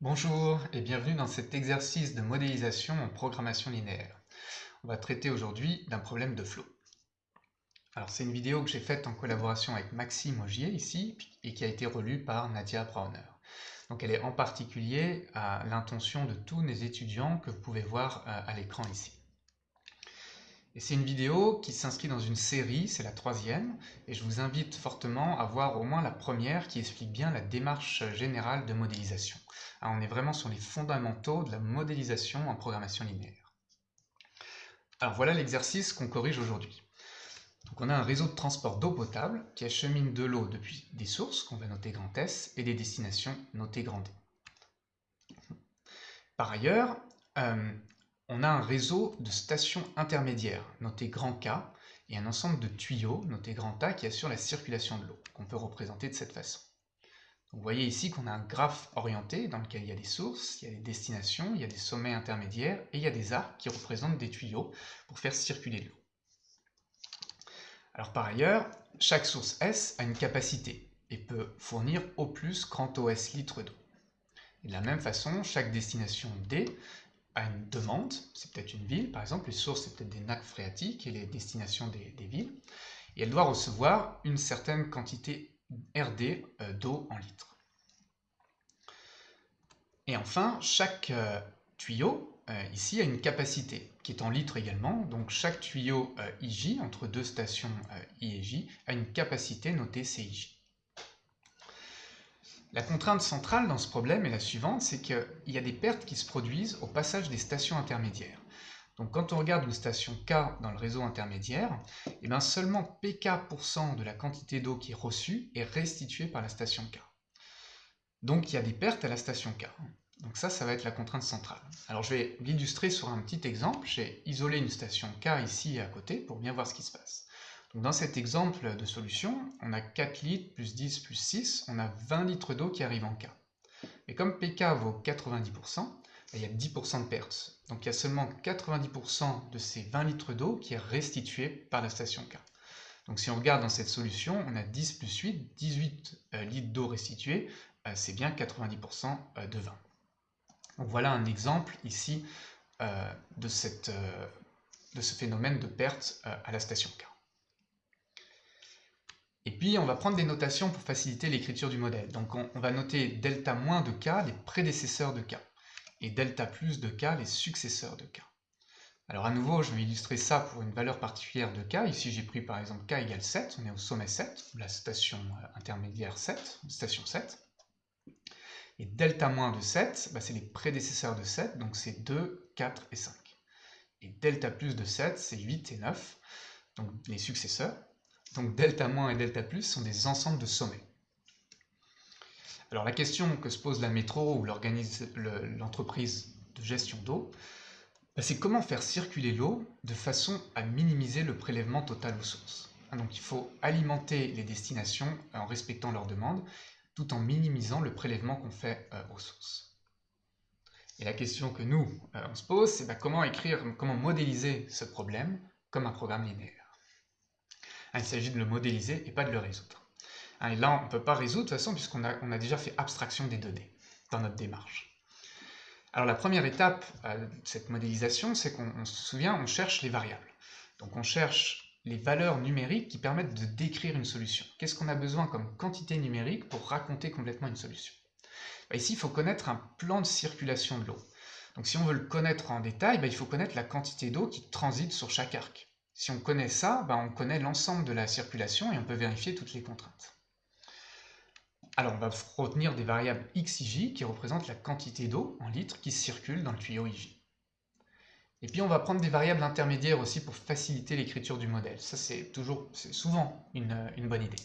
Bonjour et bienvenue dans cet exercice de modélisation en programmation linéaire. On va traiter aujourd'hui d'un problème de flow. Alors c'est une vidéo que j'ai faite en collaboration avec Maxime Augier ici et qui a été relue par Nadia Brauner. Donc elle est en particulier à l'intention de tous les étudiants que vous pouvez voir euh, à l'écran ici. C'est une vidéo qui s'inscrit dans une série, c'est la troisième, et je vous invite fortement à voir au moins la première qui explique bien la démarche générale de modélisation. on est vraiment sur les fondamentaux de la modélisation en programmation linéaire. Alors voilà l'exercice qu'on corrige aujourd'hui. On a un réseau de transport d'eau potable qui achemine de l'eau depuis des sources, qu'on va noter grand S, et des destinations notées grand D. Par ailleurs, euh, on a un réseau de stations intermédiaires, noté grand K, et un ensemble de tuyaux, noté grand A, qui assure la circulation de l'eau, qu'on peut représenter de cette façon. vous voyez ici qu'on a un graphe orienté dans lequel il y a des sources, il y a des destinations, il y a des sommets intermédiaires, et il y a des arcs qui représentent des tuyaux pour faire circuler de l'eau. Alors par ailleurs, chaque source S a une capacité et peut fournir au plus grand OS litres d'eau. de la même façon, chaque destination D une demande, c'est peut-être une ville, par exemple, les sources, c'est peut-être des nappes phréatiques et les destinations des, villes, et elle doit recevoir une certaine quantité RD euh, d'eau en litres. Et enfin, chaque euh, tuyau, euh, ici, a une capacité, qui est en litres également, donc chaque tuyau IJ, entre deux stations I et J, a une capacité notée CIJ. La contrainte centrale dans ce problème est la suivante, c'est qu'il y a des pertes qui se produisent au passage des stations intermédiaires. Donc quand on regarde une station K dans le réseau intermédiaire, eh bien seulement PK% de la quantité d'eau qui est reçue est restituée par la station K. Donc il y a des pertes à la station K. Donc ça, ça va être la contrainte centrale. Alors je vais l'illustrer sur un petit exemple. J'ai isolé une station K ici à côté pour bien voir ce qui se passe dans cet exemple de solution, on a 4 litres plus 10 plus 6, on a 20 litres d'eau qui arrivent en K. Et comme PK vaut 90%, il y a 10% de pertes. Donc il y a seulement 90% de ces 20 litres d'eau qui est restitué par la station K. Donc si on regarde dans cette solution, on a 10 plus 8, 18 euh, litres d'eau restitués, euh, c'est bien 90% euh, de 20. Donc voilà un exemple ici de, de ce phénomène de perte à la station K. Et puis, on va prendre des notations pour faciliter l'écriture du modèle. Donc, on, va noter delta moins de k, les prédécesseurs de k, et delta plus de k, les successeurs de k. Alors, à nouveau, je vais illustrer ça pour une valeur particulière de k. Ici, j'ai pris par exemple k égale 7, on est au sommet 7, la station euh, intermédiaire 7, station 7. Et delta moins de 7, bah, c'est les prédécesseurs de 7, donc c'est 2, 4 et 5. Et delta plus de 7, c'est 8 et 9, donc les successeurs. Donc delta- et delta plus sont des ensembles de sommets. Alors la question que se pose la métro ou l'entreprise de gestion d'eau, bah, c'est comment faire circuler l'eau de façon à minimiser le prélèvement total aux sources. Ah, donc il faut alimenter les destinations en respectant leurs demandes, tout en minimisant le prélèvement qu'on fait euh, aux sources. Et la question que nous, euh, on se pose, c'est bah, comment écrire, comment modéliser ce problème comme un programme linéaire? Il s'agit de le modéliser et pas de le résoudre. Hein, et là, on ne peut pas résoudre de toute façon puisqu'on a, déjà fait abstraction des données dans notre démarche. Alors la première étape euh, de cette modélisation, c'est qu'on se souvient, on cherche les variables. Donc on cherche les valeurs numériques qui permettent de décrire une solution. Qu'est-ce qu'on a besoin comme quantité numérique pour raconter complètement une solution? Bah, Ici, il faut connaître un plan de circulation de l'eau. Donc si on veut le connaître en détail, bah, il faut connaître la quantité d'eau qui transite sur chaque arc. Si on connaît ça, ben, on connaît l'ensemble de la circulation et on peut vérifier toutes les contraintes. Alors on va retenir des variables x j qui représentent la quantité d'eau en litres qui circule dans le tuyau IJ. Et puis on va prendre des variables intermédiaires aussi pour faciliter l'écriture du modèle. Ça c'est toujours, souvent une, bonne idée.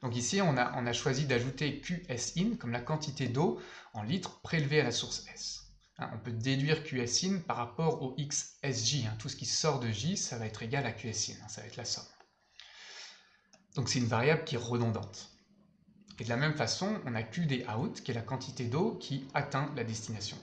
Donc ici on a, on a choisi d'ajouter QSIN comme la quantité d'eau en litres prélevée à la source S. Hein, on peut déduire QSIN par rapport au XSJ. Hein. Tout ce qui sort de J, ça va être égal à QSIN, hein, ça va être la somme. Donc c'est une variable qui est redondante. Et de la même façon, on a QD out, qui est la quantité d'eau qui atteint la destination.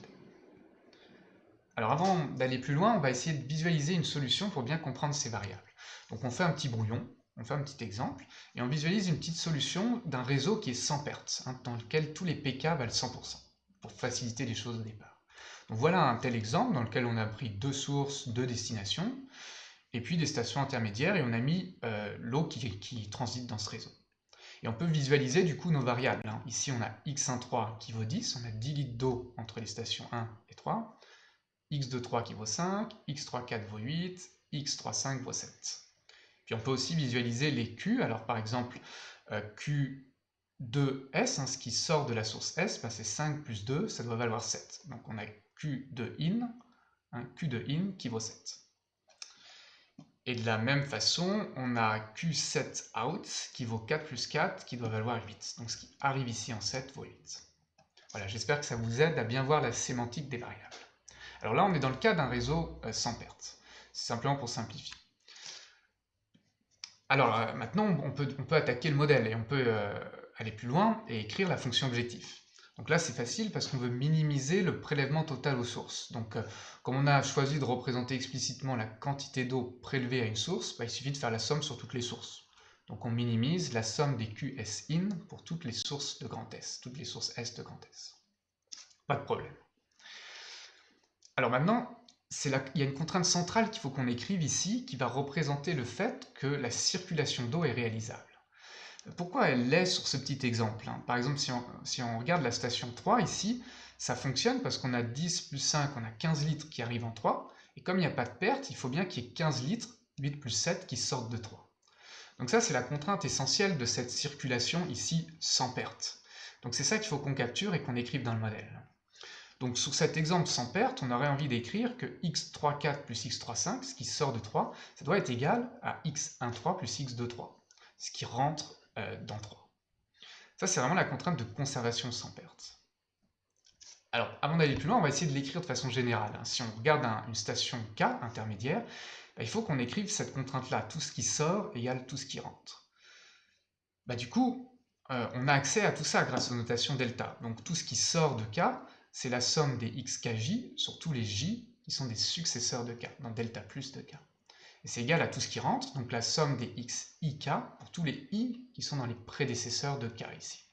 Alors avant d'aller plus loin, on va essayer de visualiser une solution pour bien comprendre ces variables. Donc on fait un petit brouillon, on fait un petit exemple, et on visualise une petite solution d'un réseau qui est sans perte, dans lequel tous les PK valent 100% pour faciliter les choses au départ. Voilà un tel exemple dans lequel on a pris deux sources, deux destinations, et puis des stations intermédiaires, et on a mis euh, l'eau qui, transite dans ce réseau. Et on peut visualiser du coup nos variables. Hein. Ici on a x13 qui vaut 10, on a 10 litres d'eau entre les stations 1 et 3, x23 qui vaut 5, x34 vaut 8, x35 vaut 7. Puis on peut aussi visualiser les Q, alors par exemple euh, Q2S, hein, ce qui sort de la source S, bah, c'est 5 plus 2, ça doit valoir 7. Donc on a Q de in, Q de in qui vaut 7. Et de la même façon, on a Q7 out qui vaut 4 plus 4 qui doit valoir 8. Donc ce qui arrive ici en 7 vaut 8. Voilà, j'espère que ça vous aide à bien voir la sémantique des variables. Alors là, on est dans le cas d'un réseau euh, sans perte. C'est simplement pour simplifier. Alors euh, maintenant, on peut, attaquer le modèle et on peut euh, aller plus loin et écrire la fonction objectif. Donc là, c'est facile parce qu'on veut minimiser le prélèvement total aux sources. Donc, comme on a choisi de représenter explicitement la quantité d'eau prélevée à une source, bah, il suffit de faire la somme sur toutes les sources. Donc on minimise la somme des QSIN pour toutes les sources de grand S, toutes les sources S de grand S. Pas de problème. Alors maintenant, il y a une contrainte centrale qu'il faut qu'on écrive ici, qui va représenter le fait que la circulation d'eau est réalisable. Pourquoi elle l'est sur ce petit exemple hein? Par exemple, si on, regarde la station 3 ici, ça fonctionne parce qu'on a 10 plus 5, on a 15 litres qui arrivent en 3, et comme il n'y a pas de perte, il faut bien qu'il y ait 15 litres, 8 plus 7, qui sortent de 3. Donc ça, c'est la contrainte essentielle de cette circulation ici sans perte. Donc c'est ça qu'il faut qu'on capture et qu'on écrive dans le modèle. Donc sur cet exemple sans perte, on aurait envie d'écrire que x34 plus x35, ce qui sort de 3, ça doit être égal à x13 plus x23, ce qui rentre euh, dans 3. Ça, c'est vraiment la contrainte de conservation sans perte. Alors, avant d'aller plus loin, on va essayer de l'écrire de façon générale. Hein. Si on regarde une station K intermédiaire, bah, il faut qu'on écrive cette contrainte-là. Tout ce qui sort égale tout ce qui rentre. Bah, du coup, euh, on a accès à tout ça grâce aux notations delta. Donc tout ce qui sort de K, c'est la somme des xkj sur tous les j qui sont des successeurs de k, dans delta plus de k. C'est égal à tout ce qui rentre, donc la somme des xik pour tous les i qui sont dans les prédécesseurs de k ici.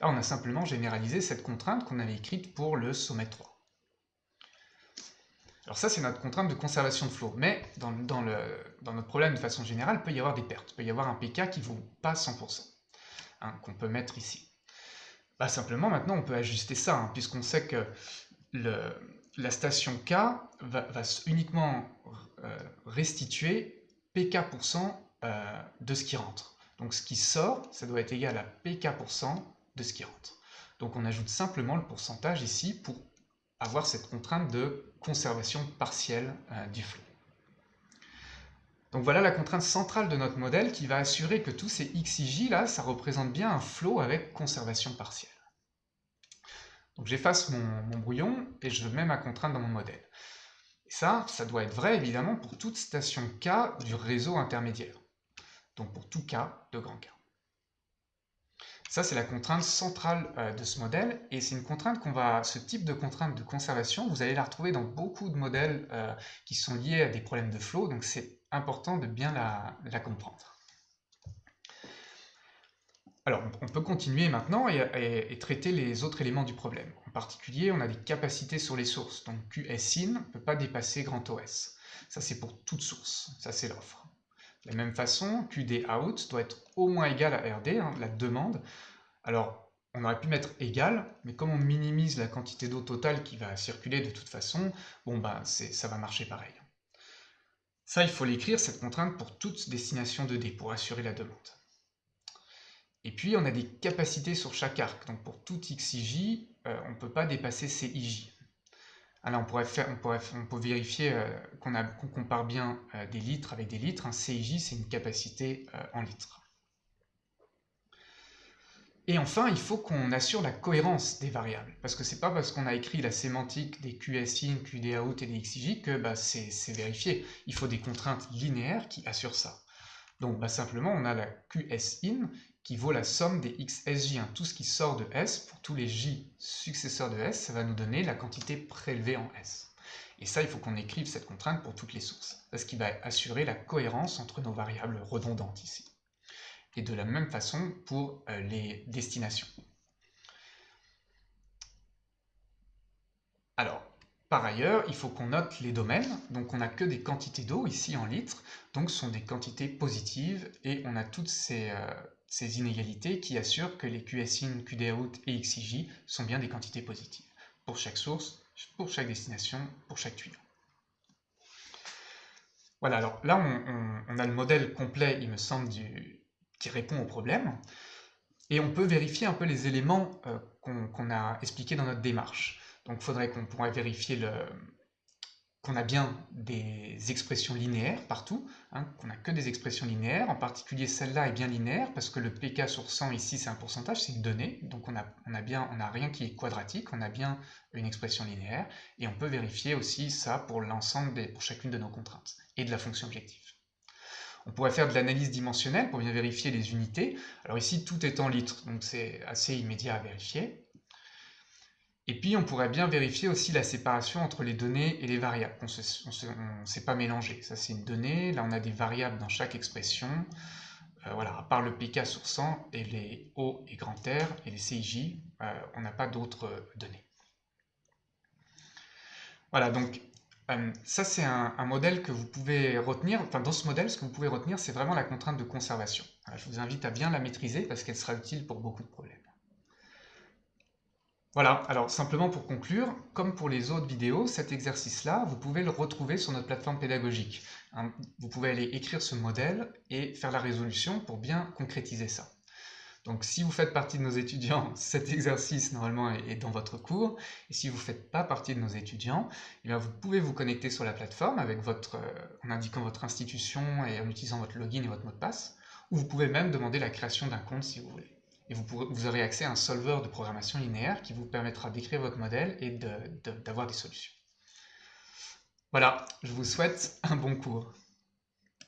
Là, on a simplement généralisé cette contrainte qu'on avait écrite pour le sommet 3. Alors ça, c'est notre contrainte de conservation de flot, mais dans, notre problème de façon générale, il peut y avoir des pertes. Il peut y avoir un pk qui ne vaut pas 100%, hein, qu'on peut mettre ici. Bah, simplement, maintenant, on peut ajuster ça, hein, puisqu'on sait que la station K va, uniquement restituer PK% euh, de ce qui rentre. Donc ce qui sort, ça doit être égal à PK% de ce qui rentre. Donc on ajoute simplement le pourcentage ici pour avoir cette contrainte de conservation partielle euh, du flot. Donc voilà la contrainte centrale de notre modèle qui va assurer que tous ces xij là, ça représente bien un flot avec conservation partielle. Donc j'efface mon, brouillon et je mets ma contrainte dans mon modèle. Et ça, ça doit être vrai évidemment pour toute station K du réseau intermédiaire. Donc pour tout K de grand K. Ça, c'est la contrainte centrale euh, de ce modèle, et c'est une contrainte qu'on va, ce type de contrainte de conservation, vous allez la retrouver dans beaucoup de modèles euh, qui sont liés à des problèmes de flow, donc c'est important de bien la, comprendre. Alors, on peut continuer maintenant et, traiter les autres éléments du problème. En particulier, on a des capacités sur les sources, donc QSIN ne peut pas dépasser grand OS. Ça, c'est pour toute source, ça c'est l'offre. De la même façon, QD out doit être au moins égal à RD, hein, la demande. Alors, on aurait pu mettre égal, mais comme on minimise la quantité d'eau totale qui va circuler de toute façon, bon ben ça va marcher pareil. Ça, il faut l'écrire, cette contrainte, pour toute destination de D, pour assurer la demande. Et puis, on a des capacités sur chaque arc. Donc, pour tout xij, euh, on ne peut pas dépasser cij. Alors, on pourrait, faire, on pourrait, on peut vérifier euh, qu'on compare bien euh, des litres avec des litres. Un CIJ, c'est une capacité en litres. Et enfin, il faut qu'on assure la cohérence des variables, parce que c'est pas parce qu'on a écrit la sémantique des QSIN, QDOUT et des XIJ que bah, c'est vérifié. Il faut des contraintes linéaires qui assurent ça. Donc bah, simplement, on a la QSIN qui vaut la somme des XSJ. Hein. Tout ce qui sort de S, pour tous les J successeurs de S, ça va nous donner la quantité prélevée en S. Et ça, il faut qu'on écrive cette contrainte pour toutes les sources, ce qui va assurer la cohérence entre nos variables redondantes ici et de la même façon pour euh, les destinations. Par ailleurs, il faut qu'on note les domaines, donc on n'a que des quantités d'eau ici en litres, donc ce sont des quantités positives, et on a toutes ces, euh, inégalités qui assurent que les QSIN, QDOUT et XIJ sont bien des quantités positives, pour chaque source, pour chaque destination, pour chaque tuyau. Voilà, alors là on, a le modèle complet, il me semble, qui répond au problème, et on peut vérifier un peu les éléments euh, qu'on a expliqués dans notre démarche. Donc il faudrait qu'on pourrait vérifier qu'on a bien des expressions linéaires partout, hein, qu'on n'a que des expressions linéaires, en particulier celle-là est bien linéaire, parce que le pk sur 100 ici c'est un pourcentage, c'est une donnée, donc on n'a bien, on rien qui est quadratique, on a bien une expression linéaire, et on peut vérifier aussi ça pour l'ensemble, pour chacune de nos contraintes, et de la fonction objective. On pourrait faire de l'analyse dimensionnelle pour bien vérifier les unités, alors ici tout est en litres, donc c'est assez immédiat à vérifier, et puis on pourrait bien vérifier aussi la séparation entre les données et les variables. On ne s'est pas mélangé. Ça c'est une donnée, là on a des variables dans chaque expression. Euh, voilà, à part le pk sur 100 et les O et grand R et les CIJ, euh, on n'a pas d'autres euh, données. Voilà, donc ça c'est un, modèle que vous pouvez retenir. Enfin, dans ce modèle, ce que vous pouvez retenir, c'est vraiment la contrainte de conservation. je vous invite à bien la maîtriser parce qu'elle sera utile pour beaucoup de problèmes. Voilà, alors simplement pour conclure, comme pour les autres vidéos, cet exercice-là, vous pouvez le retrouver sur notre plateforme pédagogique. Hein, vous pouvez aller écrire ce modèle et faire la résolution pour bien concrétiser ça. Donc si vous faites partie de nos étudiants, cet exercice normalement est dans votre cours, et si vous ne faites pas partie de nos étudiants, eh vous pouvez vous connecter sur la plateforme avec votre, euh, en indiquant votre institution et en utilisant votre login et votre mot de passe, ou vous pouvez même demander la création d'un compte si vous voulez et vous, aurez accès à un solver de programmation linéaire qui vous permettra d'écrire votre modèle et d'avoir des solutions. Voilà, je vous souhaite un bon cours.